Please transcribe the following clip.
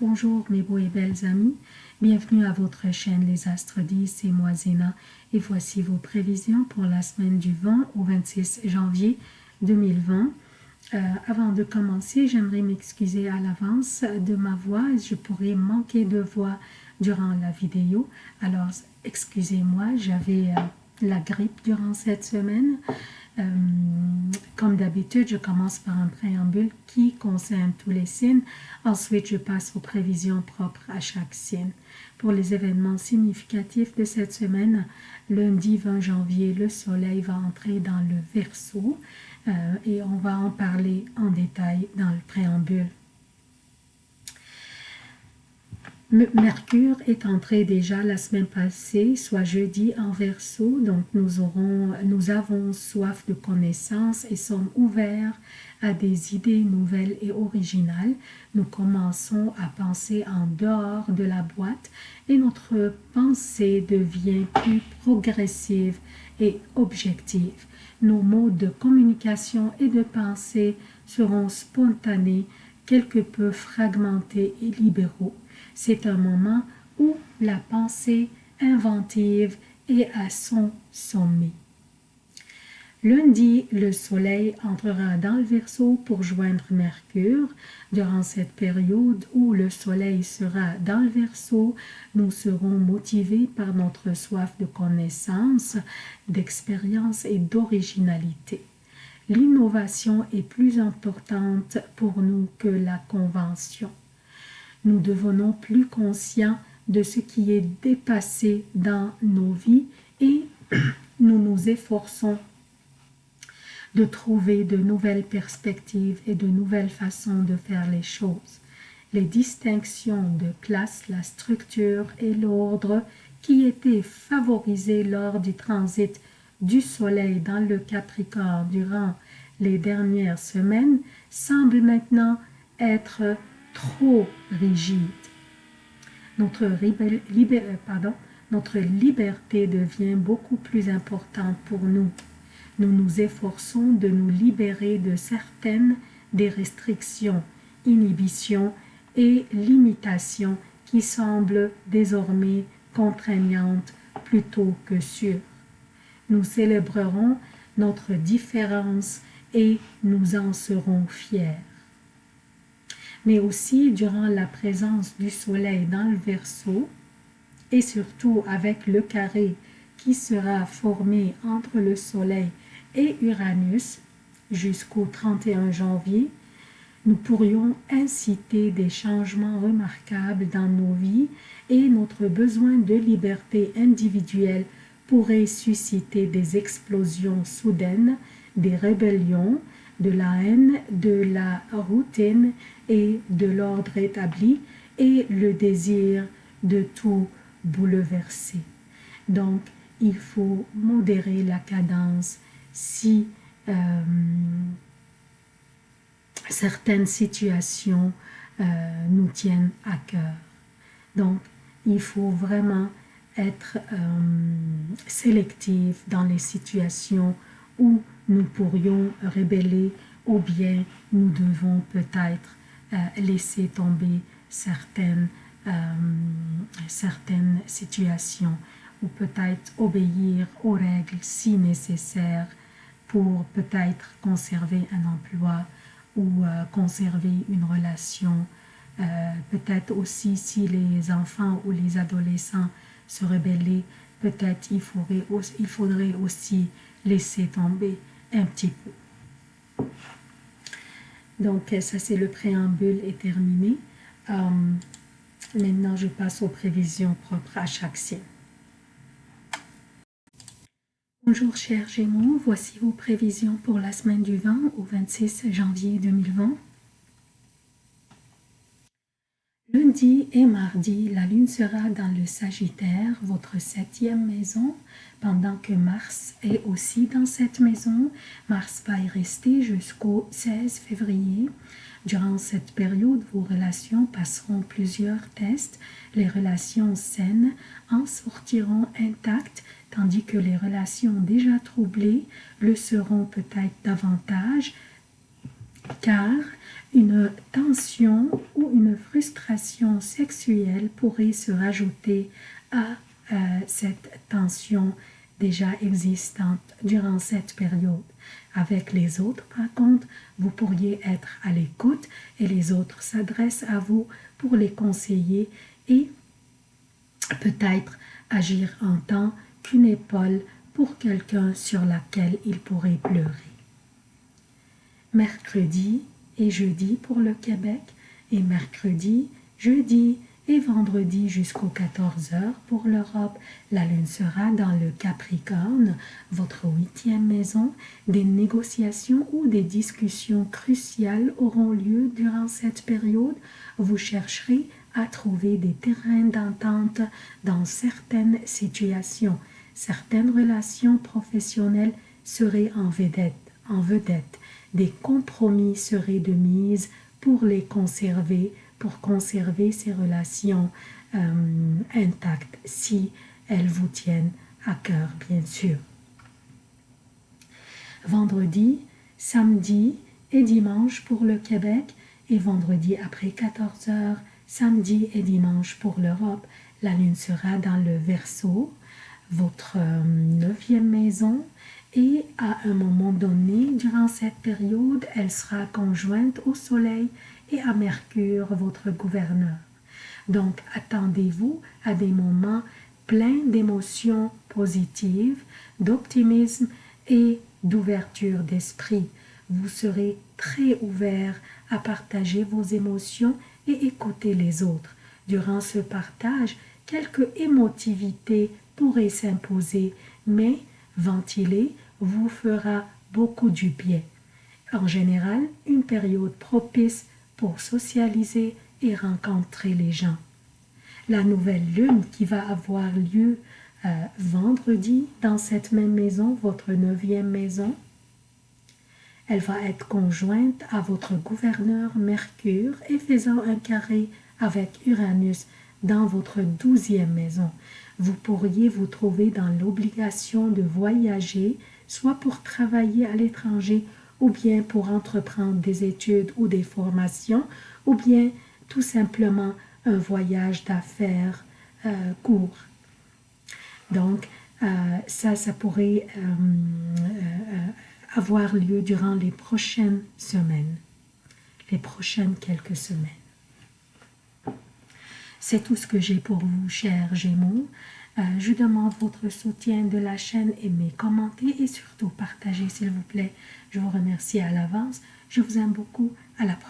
Bonjour mes beaux et belles amis, bienvenue à votre chaîne Les Astres 10, et moi Zéna et voici vos prévisions pour la semaine du 20 au 26 janvier 2020. Euh, avant de commencer, j'aimerais m'excuser à l'avance de ma voix, je pourrais manquer de voix durant la vidéo, alors excusez-moi, j'avais euh, la grippe durant cette semaine. Euh, comme d'habitude, je commence par un préambule qui concerne tous les signes. Ensuite, je passe aux prévisions propres à chaque signe. Pour les événements significatifs de cette semaine, lundi 20 janvier, le soleil va entrer dans le Verseau et on va en parler en détail dans le préambule. Mercure est entré déjà la semaine passée, soit jeudi en verso, donc nous, nous avons soif de connaissances et sommes ouverts à des idées nouvelles et originales. Nous commençons à penser en dehors de la boîte et notre pensée devient plus progressive et objective. Nos modes de communication et de pensée seront spontanés, quelque peu fragmentés et libéraux. C'est un moment où la pensée inventive est à son sommet. Lundi, le soleil entrera dans le Verseau pour joindre Mercure. Durant cette période où le soleil sera dans le Verseau, nous serons motivés par notre soif de connaissance, d'expérience et d'originalité. L'innovation est plus importante pour nous que la convention nous devenons plus conscients de ce qui est dépassé dans nos vies et nous nous efforçons de trouver de nouvelles perspectives et de nouvelles façons de faire les choses. Les distinctions de classe, la structure et l'ordre qui étaient favorisés lors du transit du Soleil dans le Capricorne durant les dernières semaines semblent maintenant être trop rigide. Notre, euh, pardon, notre liberté devient beaucoup plus importante pour nous. Nous nous efforçons de nous libérer de certaines des restrictions, inhibitions et limitations qui semblent désormais contraignantes plutôt que sûres. Nous célébrerons notre différence et nous en serons fiers. Mais aussi durant la présence du soleil dans le Verseau et surtout avec le carré qui sera formé entre le soleil et Uranus jusqu'au 31 janvier, nous pourrions inciter des changements remarquables dans nos vies et notre besoin de liberté individuelle pourrait susciter des explosions soudaines, des rébellions, de la haine, de la routine et de l'ordre établi et le désir de tout bouleverser. Donc, il faut modérer la cadence si euh, certaines situations euh, nous tiennent à cœur. Donc, il faut vraiment être euh, dans les situations où nous pourrions rébeller ou bien nous devons peut-être euh, laisser tomber certaines, euh, certaines situations ou peut-être obéir aux règles si nécessaire pour peut-être conserver un emploi ou euh, conserver une relation. peut-être aussi si les enfants ou les adolescents se rebellaient, peut-être il faudrait, aussi laisser tomber un petit peu. Donc, ça, c'est le préambule est terminé. Euh, maintenant, je passe aux prévisions propres à chaque signe. Bonjour chers Gémeaux, voici vos prévisions pour la semaine du 20 au 26 janvier 2020. Lundi et mardi, la lune sera dans le Sagittaire, votre septième maison, pendant que Mars est aussi dans cette maison. Mars va y rester jusqu'au 16 février. Durant cette période, vos relations passeront plusieurs tests. Les relations saines en sortiront intactes, tandis que les relations déjà troublées le seront peut-être davantage, car une tension une frustration sexuelle pourrait se rajouter à euh, cette tension déjà existante durant cette période. Avec les autres, par contre, vous pourriez être à l'écoute et les autres s'adressent à vous pour les conseiller et peut-être agir en tant qu'une épaule pour quelqu'un sur laquelle il pourrait pleurer. Mercredi et jeudi pour le Québec et mercredi, jeudi et vendredi jusqu'aux 14 heures pour l'Europe. La lune sera dans le Capricorne, votre huitième maison. Des négociations ou des discussions cruciales auront lieu durant cette période. Vous chercherez à trouver des terrains d'entente dans certaines situations. Certaines relations professionnelles seraient en vedette. En vedette. Des compromis seraient de mise pour les conserver pour conserver ces relations euh, intactes si elles vous tiennent à cœur, bien sûr. Vendredi, samedi et dimanche pour le Québec et vendredi après 14 heures, samedi et dimanche pour l'Europe. La lune sera dans le Verseau, votre euh, neuvième maison, et à un moment donné, durant cette période, elle sera conjointe au Soleil et à Mercure, votre gouverneur. Donc, attendez-vous à des moments pleins d'émotions positives, d'optimisme et d'ouverture d'esprit. Vous serez très ouvert à partager vos émotions et écouter les autres. Durant ce partage, quelques émotivité pourrait s'imposer, mais ventiler vous fera beaucoup du bien. En général, une période propice pour socialiser et rencontrer les gens. La nouvelle lune qui va avoir lieu euh, vendredi dans cette même maison, votre neuvième maison, elle va être conjointe à votre gouverneur Mercure et faisant un carré avec Uranus dans votre douzième maison. Vous pourriez vous trouver dans l'obligation de voyager, soit pour travailler à l'étranger ou bien pour entreprendre des études ou des formations, ou bien tout simplement un voyage d'affaires euh, court. Donc, euh, ça, ça pourrait euh, avoir lieu durant les prochaines semaines, les prochaines quelques semaines. C'est tout ce que j'ai pour vous, chers Gémeaux. Euh, je demande votre soutien de la chaîne, aimez, commentez et surtout partagez s'il vous plaît. Je vous remercie à l'avance. Je vous aime beaucoup. À la prochaine.